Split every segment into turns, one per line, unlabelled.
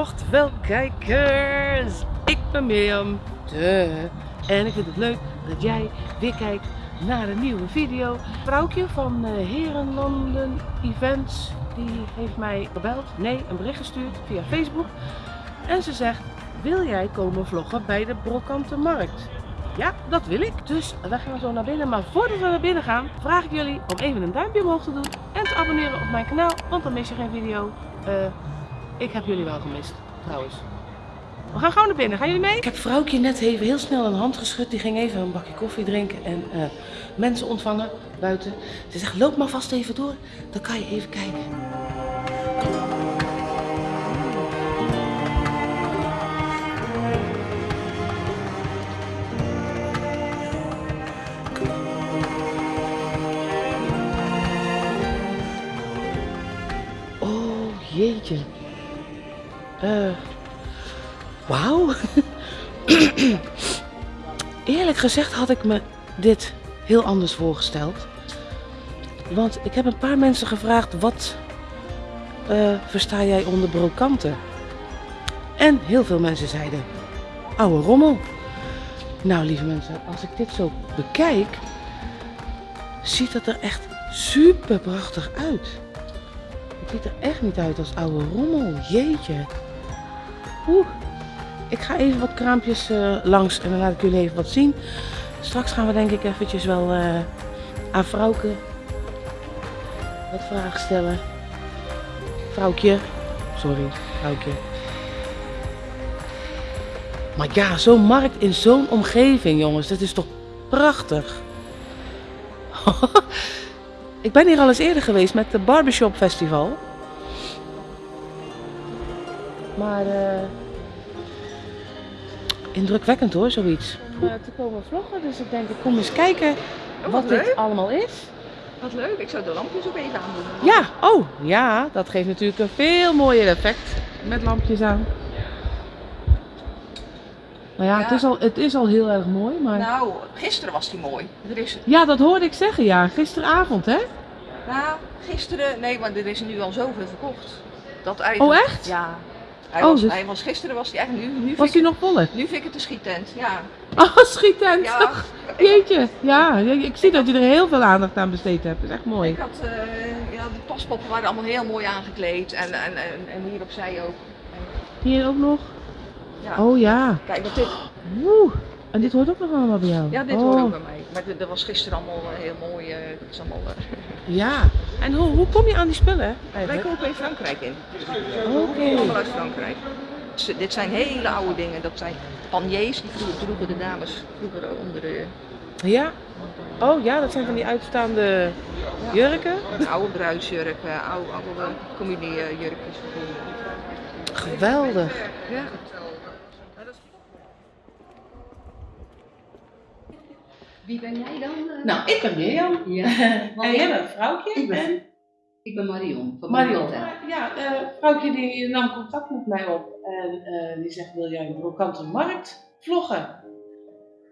Vlogteveld kijkers! Ik ben Mirjam, de. En ik vind het leuk dat jij weer kijkt naar een nieuwe video. Vrouwtje van uh, Herenlanden Events, die heeft mij gebeld, nee, een bericht gestuurd via Facebook. En ze zegt, wil jij komen vloggen bij de Brokante Markt? Ja, dat wil ik. Dus we gaan zo naar binnen. Maar voordat we naar binnen gaan, vraag ik jullie om even een duimpje omhoog te doen. En te abonneren op mijn kanaal, want dan mis je geen video. Uh, ik heb jullie wel gemist, trouwens. We gaan gewoon naar binnen. Gaan jullie mee? Ik heb vrouwtje net even heel snel een hand geschud. Die ging even een bakje koffie drinken en uh, mensen ontvangen buiten. Ze zegt, loop maar vast even door. Dan kan je even kijken. Oh, jeetje. Uh, Wauw. Eerlijk gezegd had ik me dit heel anders voorgesteld. Want ik heb een paar mensen gevraagd, wat uh, versta jij onder brokanten? En heel veel mensen zeiden, oude rommel. Nou lieve mensen, als ik dit zo bekijk, ziet het er echt super prachtig uit. Het ziet er echt niet uit als oude rommel, jeetje. Ik ga even wat kraampjes uh, langs en dan laat ik jullie even wat zien. Straks gaan we denk ik eventjes wel uh, aan Vrouwke wat vragen stellen. Vrouwtje. Sorry, Vrouwtje. Maar ja, zo'n markt in zo'n omgeving jongens, dat is toch prachtig. ik ben hier al eens eerder geweest met de Barbershop Festival. Maar... Uh, indrukwekkend hoor, zoiets. Om uh, te komen vloggen, dus ik denk ik kom eens kijken
oh,
wat, dit allemaal is.
Wat leuk, ik zou de lampjes ook even aandoen.
Ja, oh ja, dat geeft natuurlijk een veel mooier effect met lampjes aan. Nou ja, ja. Het, is al, het is al heel erg mooi, maar...
Nou, gisteren was die mooi. Er is...
Ja, dat hoorde ik zeggen, ja. Gisteravond, hè?
Nou, gisteren... Nee, maar er is nu al zoveel verkocht. Dat eigenlijk...
Oh, echt?
Ja, hij, oh, was, dus... hij was gisteren was hij eigenlijk nu, nu
was hij nog voller?
Nu vind ik het een schiettent, ja.
Oh, schiettent. Ja. Jeetje, ja. Ik zie ik dat je er heel veel aandacht aan besteed hebt. Dat is echt mooi.
Ik had, uh, ja, de paspoppen waren allemaal heel mooi aangekleed en, en, en, en hier opzij ook.
Hier ook nog?
Ja.
Oh ja.
Kijk, wat dit.
Woe. En dit hoort ook nog allemaal bij jou?
Ja, dit
oh.
hoort ook bij mij. Maar dat was gisteren allemaal heel mooi. Uh, dat is allemaal, uh...
Ja. En hoe, hoe kom je aan die spullen?
Wij kopen in Frankrijk in.
Oké. Okay.
Allemaal uit Frankrijk. Dus, dit zijn hele oude dingen. Dat zijn paniers die vroeger droegen de dames vroeger onder de...
Ja? Oh ja, dat zijn van die uitstaande ja. jurken?
Oude bruidsjurken, oude, oude communiejurkjes.
Geweldig.
Ja.
Wie ben jij dan? Uh...
Nou, ik ben Mirjam.
Ja.
en jij bent vrouwtje.
Ik ben,
en...
ik ben Marion. Van
Marion. Ja, uh, vrouwtje die nam contact met mij op en uh, die zegt: Wil jij een brokante markt vloggen?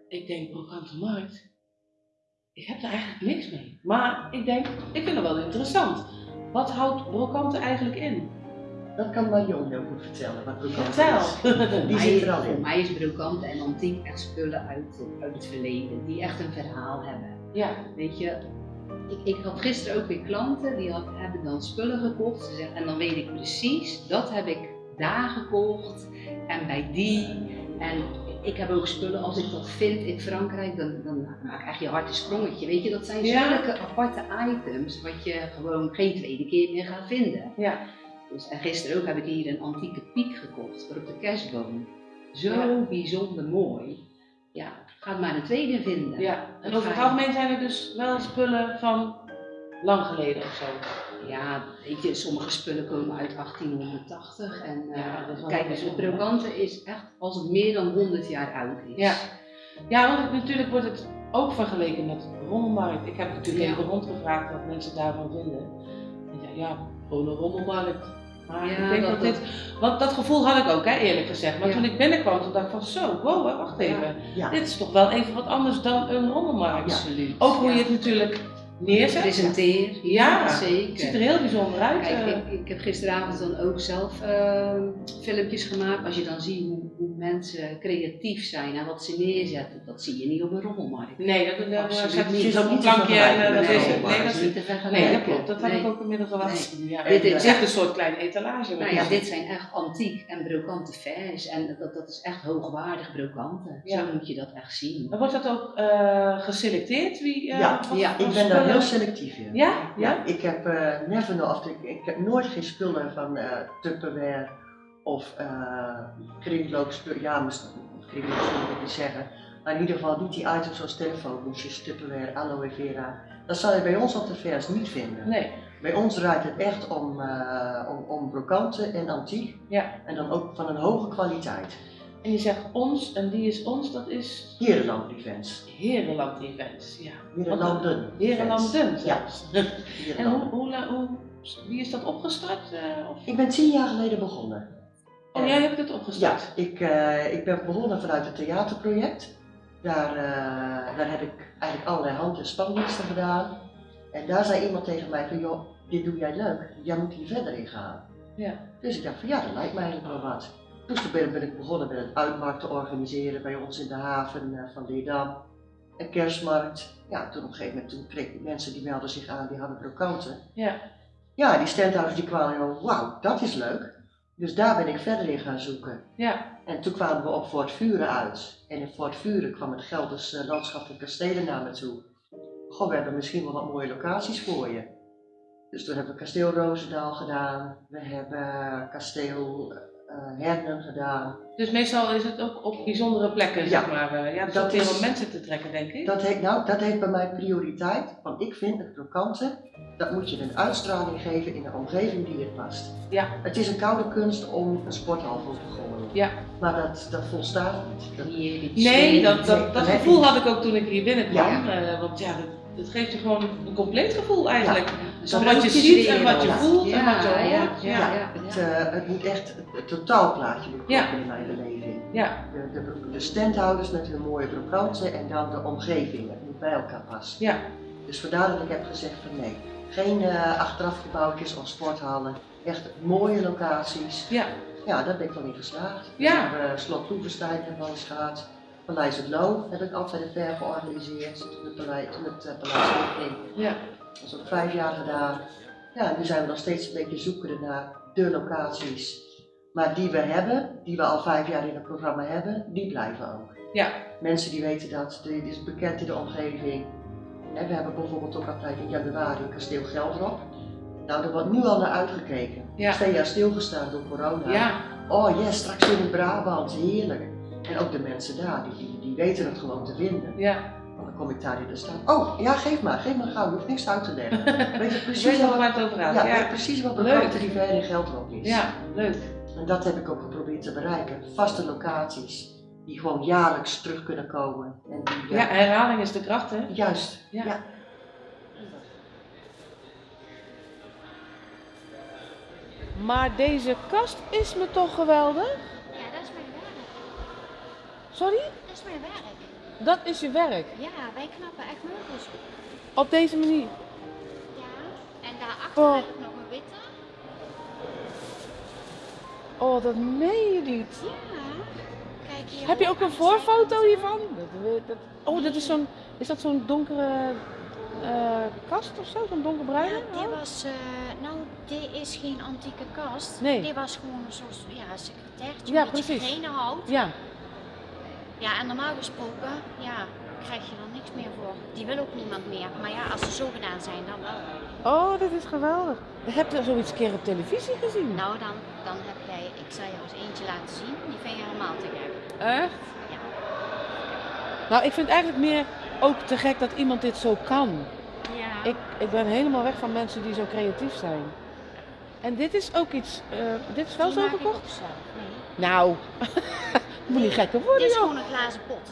Ik denk: Brokante markt? Ik heb er eigenlijk niks mee. Maar ik denk: Ik vind het wel interessant. Wat houdt brokante eigenlijk in?
Dat kan Marion heel goed vertellen, wat brokant
Vertel.
is. Die zit er al in.
Voor mij is brokant en antiek echt spullen uit, uit het verleden, die echt een verhaal hebben.
Ja.
Weet je, ik, ik had gisteren ook weer klanten, die had, hebben dan spullen gekocht. Ze zeggen, en dan weet ik precies, dat heb ik daar gekocht en bij die. En ik heb ook spullen, als ik dat vind in Frankrijk, dan, dan krijg je een hart een sprongetje. Weet je, dat zijn
Ja.
zulke aparte items, wat je gewoon geen tweede keer meer gaat vinden.
Ja.
Dus, en gisteren ook heb ik hier een antieke piek gekocht voor op de kerstboom. Zo
Ja.
bijzonder mooi. Ja, ga maar een tweede vinden.
ja. En over het algemeen zijn er dus wel spullen van lang geleden of zo.
Ja, weet je, sommige spullen komen uit 1880. En eh,
Ja, wel
kijk, dus het
bijzonder.
brokante is echt als het meer dan 100 jaar oud is.
Ja. Ja, want het- natuurlijk wordt het ook vergeleken met de rommelmarkt. Ik heb natuurlijk
Ja.
even rondgevraagd wat mensen daarvan vinden. En ja, ja, gewoon een rommelmarkt. Maar
Ja,
ik denk dat,
dat-
dit, want dat gevoel had ik ook, hè, eerlijk gezegd. Maar
Ja.
toen ik binnenkwam, toen dacht ik van zo, wow, wacht even.
Ja.
Dit is toch wel even wat anders dan een rommelmarkt.
Absoluut.
Ook hoe je het natuurlijk neerzet.
presenteer.
Ja, Het
zeker.
ziet er heel bijzonder uit.
Kijk,
eh.
ik, ik heb gisteravond dan ook zelf eh, filmpjes gemaakt. Als je dan ziet hoe mensen creatief zijn en wat ze neerzetten, dat zie je niet op een rommelmarkt.
nee, dat, dat, dat
Absoluut
zet
niet.
je
Het is
een
niet te
plankje en eh,
vergelijken
dat is
een
het. Nee, dat
is niet te
Nee,
vergelijken.
dat klopt. Dat heb ik
Nee.
ook inmiddels al wat. Ja,
Dit
het
is
is echt een soort kleine etalage.
Nou ja, dit zijn echt antiek en brokante vers en dat, dat is echt hoogwaardig brokanten.
Ja.
Zo moet je dat echt zien.
Dan wordt dat ook eh, geselecteerd? Wie, eh,
Ja, Ik ben daar heel selectief in.
Ja?
Ja,
Ja?
ik heb eh never ik, ik heb nooit geen spullen van eh Tupperware of eh kringloopspullen, ja, kringloopspullen wil ik niet zeggen, maar in ieder geval niet die items zoals telefoonhoesjes, Tupperware, aloe vera. Dat zal je bij ons op de vers niet vinden.
Nee.
Bij ons draait het echt om, eh om, om brokanten en antiek
Ja.
en dan ook van een hoge kwaliteit.
En je zegt ons, en die is ons, dat is
Herenland Events.
Herenland Events. Ja.
Herenlanden.
Herenlanden
Ja.
En hoe, hoe, wie is dat opgestart? eh, of?
Ik ben tien jaar geleden begonnen.
Oh, jij hebt het opgestart?
Ja, ik, eh, ik ben begonnen vanuit het theaterproject. Daar, eh, daar heb ik eigenlijk allerlei hand- en spandiensten gedaan. En daar zei iemand tegen mij van, joh, dit doe jij leuk, jij moet hier verder in gaan.
Ja.
Dus ik dacht van, ja, dat lijkt mij eigenlijk wel wat. Dus toen ben, ben ik begonnen met een uitmarkt te organiseren bij ons in de haven eh, van Leerdam. Een kerstmarkt. Ja, toen op een gegeven moment toen kreeg ik mensen die melden zich aan, die hadden brokanten.
Ja.
Ja, die standhouders die kwamen en wauw, dat is leuk. Dus daar ben ik verder in gaan zoeken.
Ja.
En toen kwamen we op Fort Vuren uit. En in Fort Vuren kwam het Gelders uh, Landschappelijk Kastelen naar me toe. Goh, we hebben misschien wel wat mooie locaties voor je. Dus toen hebben we Kasteel Roosendaal gedaan. We hebben Kasteel uh, Hernen gedaan.
Dus meestal is het ook op bijzondere plekken,
Ja.
zeg maar. eh, Ja, dat, is om mensen te trekken, denk ik.
Dat heeft, nou, dat heeft bij mij prioriteit. Want ik vind het krokante, dat moet je een uitstraling geven in de omgeving die het past.
Ja.
Het is een koude kunst om een sporthal vol te gooien.
Ja.
Maar dat, dat volstaat niet. Dat-
Nee, dat, dat, gevoel had ik ook toen ik hier binnenkwam.
Ja.
eh, want ja, dat, dat geeft je gewoon een compleet gevoel eigenlijk. Van wat je ziet en wat je voelt en wat je
ja,
hoort.
Ja,
Ja.
ja,
Het, eh, het moet echt het, het totaalplaatje moet
Ja.
in mijn beleving.
Ja.
De, de, de standhouders met hun mooie brokanten en dan de omgeving. Het moet bij elkaar passen.
Ja.
Dus vandaar dat ik heb gezegd van nee, geen eh achterafgebouwtjes of sporthallen. Echt mooie locaties.
Ja.
Ja, daar ben ik wel in geslaagd.
Ja.
We hebben Slot Loevestein hebben we al eens gehad. Paleis het Loo heb ik altijd een ver georganiseerd. Paleis, met, uh, Paleis.
Ja.
Dat is ook vijf jaar gedaan. Ja, nu zijn we nog steeds een beetje zoekende naar de locaties. Maar die we hebben, die we al vijf jaar in het programma hebben, die blijven ook.
Ja.
Mensen die weten dat, dit is bekend in de omgeving. We hebben bijvoorbeeld ook altijd in januari Kasteel Geldrop. Nou, daar wordt nu al naar uitgekeken.
Ja.
Twee jaar stilgestaan door corona.
Ja.
Oh yes, straks in Brabant, heerlijk. En ook de mensen daar, die, die, die weten het gewoon te vinden.
Ja.
Dan kom ik daar in te staan. Oh, ja, geef maar, geef maar gauw, je hoeft niks uit te leggen. Weet je precies
weet
wat,
waar het over gaat.
ja,
Ja.
weet precies wat de ver in Geldrop is.
Ja, leuk.
En dat heb ik ook geprobeerd te bereiken. Vaste locaties, die gewoon jaarlijks terug kunnen komen. En die,
Ja, herhaling is de kracht, hè?
Juist,
Ja.
ja.
Maar deze kast is me toch geweldig?
Ja, dat is mijn werk.
Sorry?
Dat is mijn werk.
Dat is je werk.
Ja, wij knappen echt meubels op.
Op deze manier.
Ja. En daarachter
Oh.
heb ik nog een witte.
Oh, dat meen je niet.
Ja. Kijk hier.
Heb je ook een voorfoto hiervan? Dat, dat, oh, dat is zo'n. Is dat zo'n donkere eh, kast of zo? Zo'n donkerbruine?
Ja, dit was, eh, nou, dit is geen antieke kast.
Nee.
Dit was gewoon een soort, ja, secretairtje
Ja,
met
precies.
hout.
Ja.
Ja, en normaal gesproken, ja, krijg je er niks meer voor. Die wil ook niemand meer. Maar ja, als ze zo gedaan zijn, dan wel.
Oh, dat is geweldig. Heb je zoiets keer op televisie gezien?
Nou, dan, dan heb jij, ik zal jou eens eentje laten zien. Die vind je helemaal te gek.
Echt?
Ja.
Nou, ik vind eigenlijk meer ook te gek dat iemand dit zo kan.
Ja.
Ik, ik ben helemaal weg van mensen die zo creatief zijn. En dit is ook iets. eh, dit is wel
Die
zo
maak ik
gekocht?
ook zelf. Nee.
Nou, moet niet gekker worden,
Dit is
joh.
gewoon een glazen pot.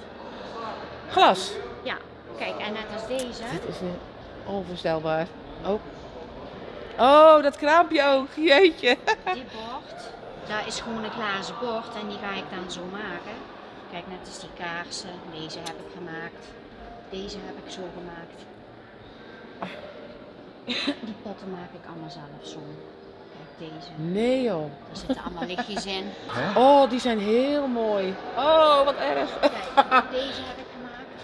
Glas.
Ja, kijk, en net als deze,
Dit is weer onvoorstelbaar. Oh. Oh, dat kraampje ook. Jeetje.
dit bord, dat is gewoon een glazen bord en die ga ik dan zo maken. Kijk, net als die kaarsen, deze heb ik gemaakt. Deze heb ik zo gemaakt. Die potten maak ik allemaal zelf zo. Deze.
Nee joh.
Er zitten allemaal lichtjes in.
Oh, die zijn heel mooi. Oh, wat erg.
Kijk, deze heb ik gemaakt.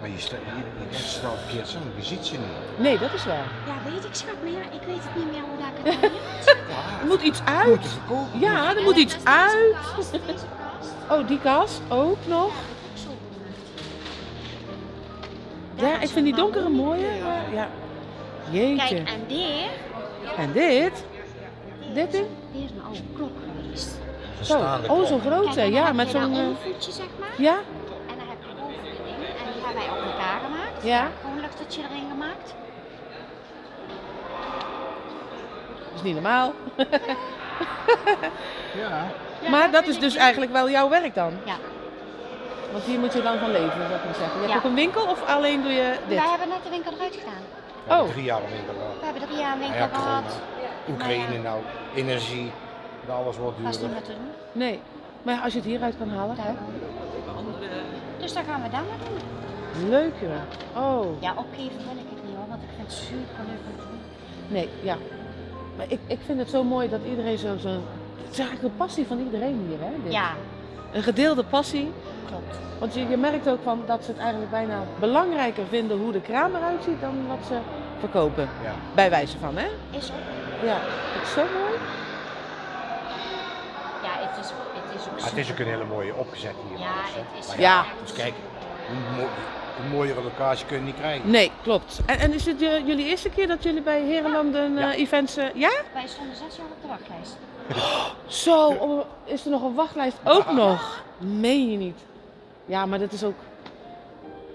Maar je, sta, je, wel verkeerd zo, je ziet ze niet.
Nee, dat is waar.
Ja, weet ik schat, maar ja, ik weet het niet meer hoe dat ik het doe.
Er moet iets uit.
moet verkopen.
Ja, er
En
moet iets uit.
kast, Deze kast.
Oh, die kast ook nog.
Ja.
Ja, ik
is
vind die donkere mooie.
mahoniekleur.
maar Ja. Jeetje.
Kijk, en dit,
En dit? Dit
is,
ding?
is een oude klok geweest.
Zo. Oh, zo'n grote.
dan
Ja, met zo'n... eh,
ondervoetje, zeg maar.
Ja?
En dan heb je een ding. En die hebben wij op elkaar gemaakt.
Ja.
Gewoon een luchtertje erin gemaakt.
Dat is niet normaal.
Ja.
Ja,
Maar dat is dus eigenlijk wel jouw werk dan?
Ja.
Want hier moet je dan van leven, zou ik maar zeggen. Je hebt
Ja.
ook een winkel of alleen doe je dit?
Wij hebben net de winkel eruit gedaan.
We hebben
Oh.
Drie jaar winkel gehad.
We hebben drie jaar een
Nou
winkel
ja,
gehad.
Oekraïne
ja.
nou, energie, alles wordt
Dat is niet
duurder.
meer te doen.
Nee. Maar ja, als je het hieruit kan halen.
Daar. Dus daar gaan we dan maar doen.
Leuk joh. Oh.
Ja, opgeven wil ik het niet hoor, want ik vind het super leuk om te doen.
Nee, ja. Maar ik, ik vind het zo mooi dat iedereen zo... zo het is eigenlijk een passie van iedereen hier, hè? Dit.
Ja,
Een gedeelde passie.
klopt.
Want je, je merkt ook van dat ze het eigenlijk bijna belangrijker vinden hoe de kraam eruit ziet dan wat ze verkopen.
Ja.
Bij wijze van, hè?
Is ook.
Ja, dat is zo mooi.
Ja, het is, het is ook
Maar het is ook een hele mooie opgezet hier.
Ja, het is
Maar
Ja.
Dus kijk, een, mo- een mooiere locatie kun je niet krijgen.
Nee, klopt. En, en is het jullie eerste keer dat jullie bij Herenlanden eh,
Ja.
events... eh, ja?
Wij stonden zes jaar op de wachtlijst.
Zo, oh, is er nog een wachtlijst ook nog? Meen je niet? Ja, maar dat is ook...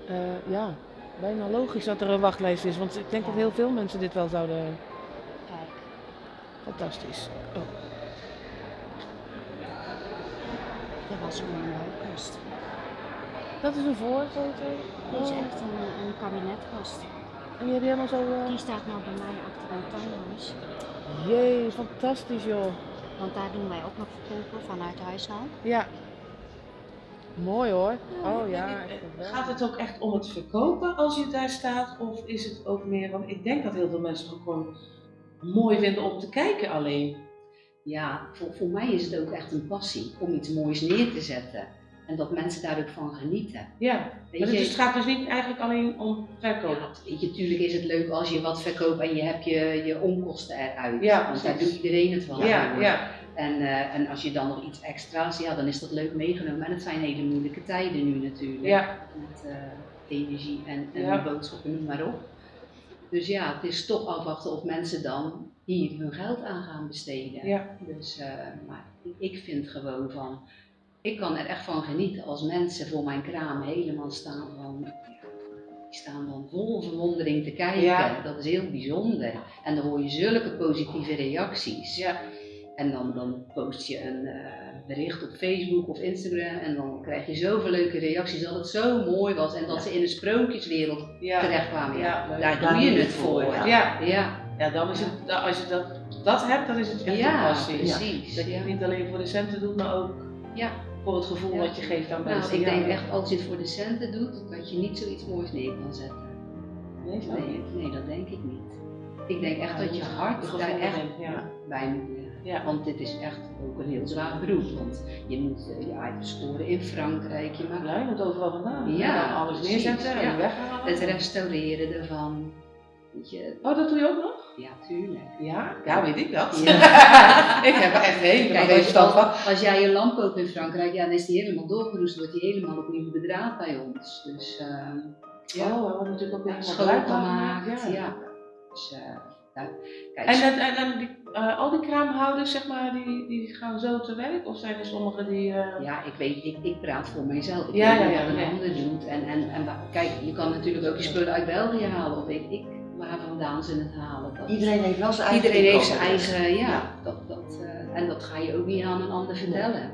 eh, ja, bijna logisch dat er een wachtlijst is. Want ik denk
Ja.
dat heel veel mensen dit wel zouden...
Kijk,
Fantastisch. Oh.
dit was zo'n mooie kast.
Dat is een voorfoto.
Dit is
Oh.
echt een, een kabinetkast.
En die heb je helemaal zo... eh,
Die staat nou bij mij achter een tuinhuis.
Jee, fantastisch joh.
Want daar doen wij ook nog verkopen vanuit huis al.
Ja. Mooi hoor. Oh ja, echt geweldig.
Gaat het ook echt om het verkopen als je daar staat? Of is het ook meer, want ik denk dat heel veel mensen het gewoon mooi vinden om te kijken alleen.
Ja, voor, voor mij is het ook echt een passie om iets moois neer te zetten. En dat mensen daar ook van genieten.
Ja,
Weet
maar het,
je,
is- het gaat dus niet eigenlijk alleen om verkopen.
ja, weet je, tuurlijk is het leuk als je wat verkoopt en je hebt je, je onkosten eruit.
Ja,
Want daar doet iedereen het wel
Ja, ja.
En, eh, en als je dan nog iets extra's, ja, dan is dat leuk meegenomen. En het zijn hele moeilijke tijden nu natuurlijk.
Ja.
Met eh, energie en, en
Ja.
boodschappen, noem maar op. Dus ja, het is toch afwachten of mensen dan hier hun geld aan gaan besteden.
Ja.
Dus, eh, maar ik- vind gewoon van, ik kan er echt van genieten als mensen voor mijn kraam helemaal staan van, die staan dan vol verwondering te kijken.
Ja.
Dat is heel bijzonder. En dan hoor je zulke positieve reacties.
Ja.
En dan, dan post je een eh, bericht op Facebook of Instagram en dan krijg je zoveel leuke reacties dat het zo mooi was en dat ze in een sprookjeswereld
Ja.
terechtkwamen. Ja,
Ja,
daar doe je het voor.
voor,
Ja,
Ja.
ja.
ja, dan is het, als je dat, dat hebt, dan is het echt een
Ja,
passie.
precies.
Dat je het niet alleen voor de centen doet, maar ook
Ja.
voor het gevoel
Ja.
wat je geeft aan
Nou,
mensen.
ik
Ja.
denk echt als je het voor de centen doet, dat je niet zoiets moois neer kan zetten.
Nee?
Nee, nee dat denk ik niet. Ik denk echt
Ja,
dat je hart daar echt bij moet liggen.
Ja.
Want dit is echt ook een heel zwaar beroep. Want je moet eh, je scoren in Frankrijk, je maakt
Ja, je moet overal vandaan.
Ja,
dan alles neerzetten en
ja.
weghalen.
het restaureren ervan. Weet je,
Oh, dat doe je ook nog?
ja, tuurlijk.
Ja, ja weet ik dat.
Ja.
ik heb er echt helemaal geen
als,
verstand van.
als, jij je lamp koopt in Frankrijk, ja, dan is die helemaal doorgeroest, wordt die helemaal opnieuw bedraad bij ons. Dus ehm ja,
Oh, we hebben natuurlijk ook weer helemaal
schoongemaakt.
gemaakt.
Ja. Dus, eh, nou, kijk,
En, en, en, en die, eh, al die kraamhouders, zeg maar, die, die gaan zo te werk? Of zijn er sommigen die... eh,
Ja, ik weet, ik, ik praat voor mijzelf. Ik
Ja,
weet
ja,
niet
ja,
wat een
nee.
ander doet. En, en, en kijk, je kan natuurlijk ook je spullen uit België halen, of weet ik waar vandaan ze het halen. Dat,
Iedereen heeft wel zijn eigen
iedereen heeft zijn eigen, ja, dat, dat, eh, en dat ga je ook niet aan een ander vertellen.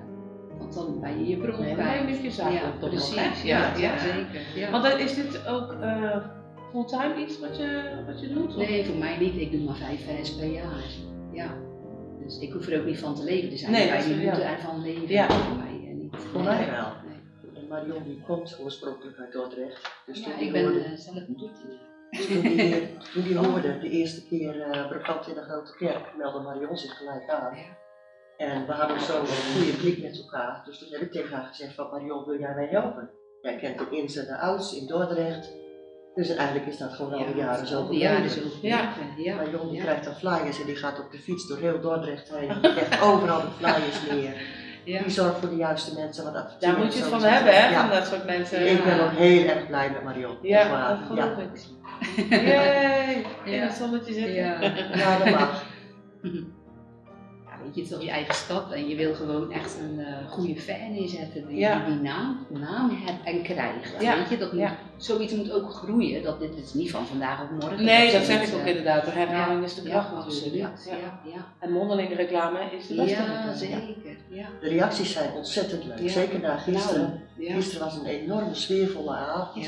Want dan ben je je bron
Nee,
kwijt.
nee, moet je zaken
ja,
toch
precies. Ja,
Ja,
ja, zeker. Ja.
Want dan is dit ook eh, fulltime iets wat je, wat je doet? of-
Nee, voor mij niet. Ik doe maar vijf vers per jaar. Ja. Dus ik hoef er ook niet van te leven. Er zijn
Nee,
die moeten ervan leven.
Ja.
Voor mij eh, niet.
Voor mij wel.
Nee.
En Marion die komt oorspronkelijk uit Dordrecht. Dus
Ja, ik ben
hoorde-
eh, zelf een.
Dus toen die, hier- toen die hoorde, de eerste keer eh bekend in de grote kerk, meldde Marion zich gelijk aan. En we hadden zo een goede klik met elkaar. Dus toen heb ik tegen haar gezegd van Marion, wil jij mij helpen? Jij kent de ins en de outs in Dordrecht. Dus eigenlijk is dat gewoon al die jaren zo
al die jaren
gebleven.
zo
Ja.
ja.
Marion die
ja.
krijgt dan flyers en die gaat op de fiets door heel Dordrecht heen. Die legt overal de flyers neer.
Ja.
Die zorgt voor de juiste mensen. Want
Daar moet je het van hebben, hè,
Ja.
van dat soort mensen.
Ik ben ook heel erg blij met Marion.
Ja, dat geloof
ja.
ik. Yay, in
Ja.
het zonnetje zitten.
Ja.
ja, dat mag.
Je, het is toch je eigen stad en je wil gewoon echt een eh, goede fan neerzetten die,
Ja.
die, die naam, naam hebt en krijgt.
Ja.
Weet je, dat moet,
Ja.
zoiets moet ook groeien. Dat dit is niet van vandaag op morgen.
Nee, dat
zoiets,
zeg ik ook
eh,
inderdaad. De herhaling is de kracht
ja,
natuurlijk.
absoluut. Ja, ja.
En mondelinge reclame is de beste.
Ja,
reclame.
zeker. Ja.
De reacties zijn ontzettend leuk.
Ja.
Zeker na gisteren.
Nou, ja.
Gisteren was een enorme sfeervolle avond.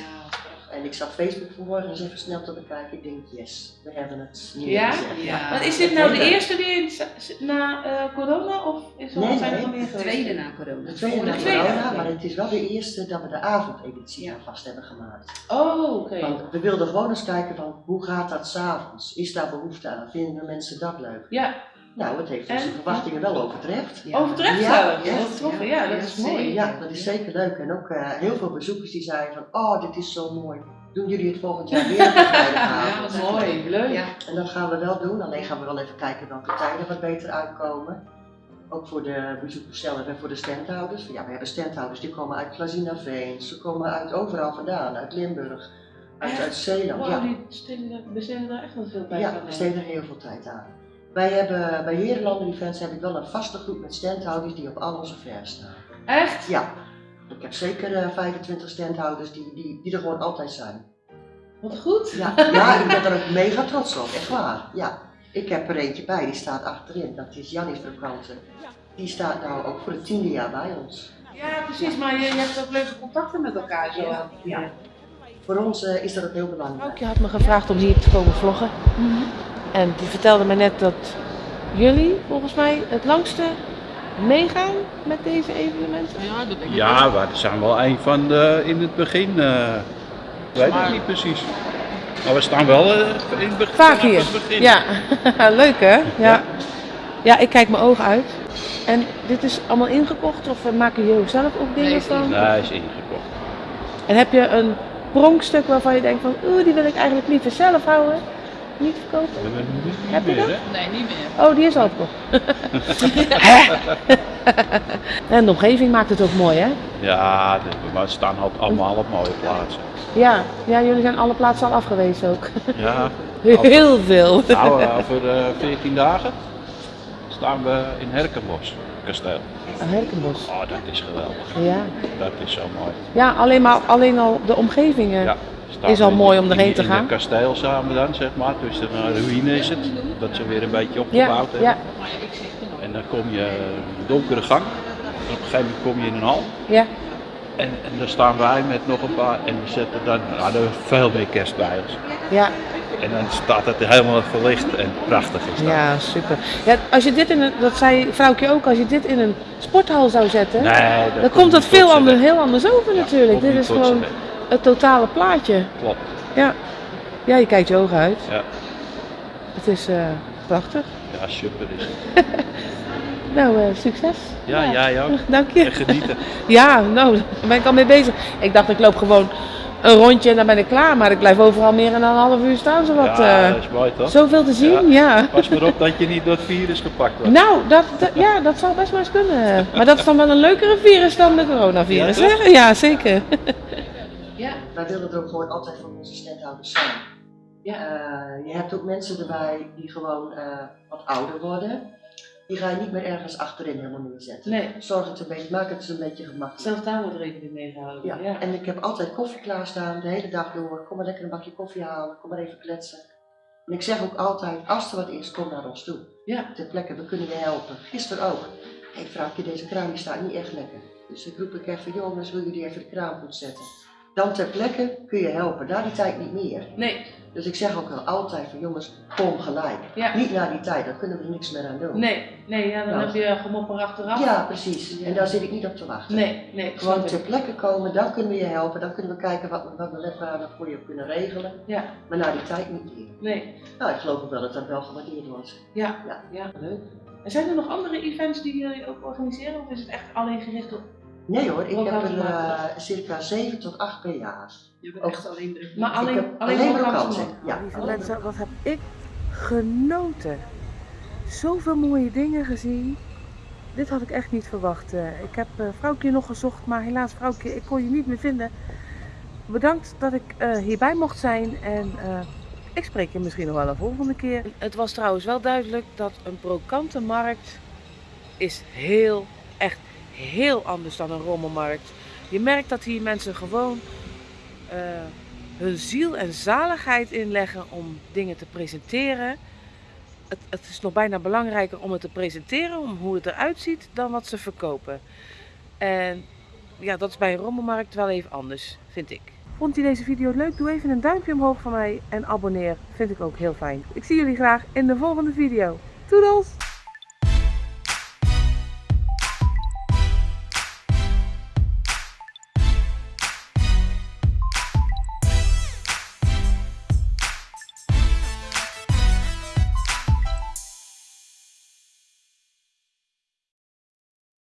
En ik zat Facebook vanmorgen eens even snel te bekijken. Ik denk, yes, we hebben het
Ja?
neergezet.
Ja.
Maar is dit nou de eerste die in, na eh, corona of is er
Nee,
al zijn er
nee,
nog meer
De tweede na corona.
De tweede
de
na
tweede.
corona, maar het is wel de eerste dat we de avondeditie
Ja.
vast hebben gemaakt.
Oh, oké.
Want we wilden gewoon eens kijken van, hoe gaat dat s'avonds? Is daar behoefte aan? Vinden mensen dat leuk?
Ja,
Nou, het heeft onze
En?
verwachtingen wel overtreft.
Ja.
overtreft
Ja,
zelfs.
ja.
Dat is tof, ja, dat is mooi.
Ja, dat is zeker leuk. En ook eh, heel veel bezoekers die zeiden van, oh, dit is zo mooi. Doen jullie het volgend jaar weer
Ja,
vrijdagavond?
wat
Mooi, leuk.
Ja.
En dat gaan we wel doen, alleen gaan we wel even kijken welke tijden wat beter uitkomen. Ook voor de bezoekers zelf en voor de standhouders. Ja, we hebben standhouders die komen uit Glazinaveen, ze komen uit overal vandaan, uit Limburg, uit, Zeeland.
Wow,
Ja,
die besteden, besteden er echt wel veel bij.
ja
van,
we
eh.
besteden er heel veel tijd aan. Wij hebben bij Herenlanden Events heb ik wel een vaste groep met standhouders die op al onze fairs staan.
Echt?
Ja, ik heb zeker eh, 25 standhouders die, die, die er gewoon altijd zijn.
Wat goed.
Ja, ja, ik ben er ook mega trots op, echt waar. Ja, ik heb er eentje bij, die staat achterin. Dat is Jannis Brokanten. Die staat nou ook voor het tiende jaar bij ons.
Ja, precies, maar je, je hebt ook leuke contacten met elkaar zo.
Ja, ja. Voor ons eh, is dat ook heel belangrijk.
Vrouwtje had me gevraagd om hier te komen vloggen. En die vertelde me net dat jullie volgens mij het langste meegaan met deze evenementen.
Ja, we zijn wel een van de in het begin. eh weet ik niet precies. Maar we staan wel eh, in het begin.
Vaak hier.
begin.
Ja, leuk hè? Ja.
Ja.
ja, ik kijk mijn ogen uit. En dit is allemaal ingekocht of eh, maken jullie zelf ook dingen
Nee,
van?
Nee, is ingekocht.
En heb je een pronkstuk waarvan je denkt van, oeh, die wil ik eigenlijk liever zelf houden, niet verkopen?
Niet
Heb je
meer,
dat?
hè?
Nee, niet meer.
Oh, die is al verkocht. en de omgeving maakt het ook mooi hè?
Ja, we staan al- allemaal op mooie plaatsen.
Ja, ja jullie zijn alle plaatsen al afgewezen ook.
Ja,
Heel veel.
nou, eh, over eh 14 dagen staan we in Herkenbos, kasteel.
Een Herkenbos.
Oh, dat is geweldig.
Ja.
Dat is zo mooi.
ja, alleen maar alleen al de omgevingen.
Ja, staan
Is al
we
mooi om erheen te gaan.
Het kasteel samen dan, zeg maar. Dus een ruïne is het. Dat ze weer een beetje
Ja,
opgebouwd hebben.
ja,
En dan kom je een donkere gang. En op een gegeven moment kom je in een hal.
ja.
En, en daar staan wij met nog een paar. En we zetten dan nou, er is veel meer kerst bij ons.
Ja,
En dan staat het helemaal verlicht en prachtig is dat.
ja, super. Ja, als je dit in een, dat zei vrouwtje ook, als je dit in een sporthal zou zetten,
Nee, dat
dan komt het
niet
veel anders, heel anders over
Ja,
natuurlijk. Dit is gewoon. Het totale plaatje.
Klopt.
Ja. ja, je kijkt je ogen uit.
Ja.
Het is eh, prachtig.
Ja, super is het.
Nou, eh, succes.
Ja, jij ook.
Dank je.
En genieten.
Ja, nou, daar ben ik al mee bezig. Ik dacht, ik loop gewoon een rondje en dan ben ik klaar. Maar ik blijf overal meer dan een half uur staan.
Ja,
eh,
dat is mooi toch?
zoveel te zien, ja.
Pas maar op dat je niet door het virus gepakt wordt.
Nou, dat, dat- ja, dat zou best wel eens kunnen. Maar dat is dan wel een leukere virus dan de coronavirus,
Ja,
hè? Ja, zeker.
Ja.
Wij willen er ook gewoon altijd voor onze standhouders zijn.
Ja.
Eh, je hebt ook mensen erbij die gewoon eh, wat ouder worden. Die ga je niet meer ergens achterin helemaal neerzetten.
Nee,
Zorg het een beetje, maak het een beetje gemakkelijk.
zelfs daar wordt rekening mee gehouden.
Ja.
Ja.
En ik heb altijd koffie klaarstaan, de hele dag door. Kom maar lekker een bakje koffie halen, kom maar even kletsen. En ik zeg ook altijd, als er wat is, kom naar ons toe.
Ja.
Ter plekke, we kunnen je helpen. Gisteren ook. Hé hey, vrouwtje, deze kraan die staat niet echt lekker. Dus ik roep ik even, jongens, wil jullie even de kraan goed zetten? Dan ter plekke kun je helpen, daar die tijd niet meer.
Nee,
Dus ik zeg ook al altijd van jongens, kom gelijk.
Ja.
Niet na die tijd, daar kunnen we er niks meer aan doen.
Nee, nee, ja, dan
Nou.
heb je gemopper achteraf.
Ja, precies.
Ja.
En daar zit ik niet op te wachten.
Nee, nee,
Gewoon ter plekke komen, dan kunnen we je helpen, dan kunnen we kijken wat, we- wat we wethouder voor je kunnen regelen.
Ja,
Maar na die tijd niet meer.
nee,
Nou, ik geloof ook wel dat dat wel gewaardeerd wordt.
ja,
Ja.
ja, leuk. En zijn er nog andere events die jullie ook organiseren of is het echt alleen gericht op...
Nee hoor, ik heb er eh, circa 7 tot 8 per jaar.
Je bent
Ook-
echt alleen de...
Maar alleen, alleen,
alleen? Ja.
Lieve
alleen
mensen, wat heb ik genoten. Zoveel mooie dingen gezien. Dit had ik echt niet verwacht. Eh, Ik heb eh vrouwtje nog gezocht, maar helaas vrouwtje, ik kon je niet meer vinden. Bedankt dat ik eh, hierbij mocht zijn en eh, ik spreek je misschien nog wel een volgende keer. Het was trouwens wel duidelijk dat een brokantenmarkt is heel, echt heel anders dan een rommelmarkt. Je merkt dat hier mensen gewoon eh, hun ziel en zaligheid inleggen om dingen te presenteren. Het, het is nog bijna belangrijker om het te presenteren, om hoe het eruit ziet, dan wat ze verkopen. En ja, dat is bij een rommelmarkt wel even anders, vind ik. Vond je deze video leuk? Doe even een duimpje omhoog van mij en abonneer. Vind ik ook heel fijn. Ik zie jullie graag in de volgende video. Toedels!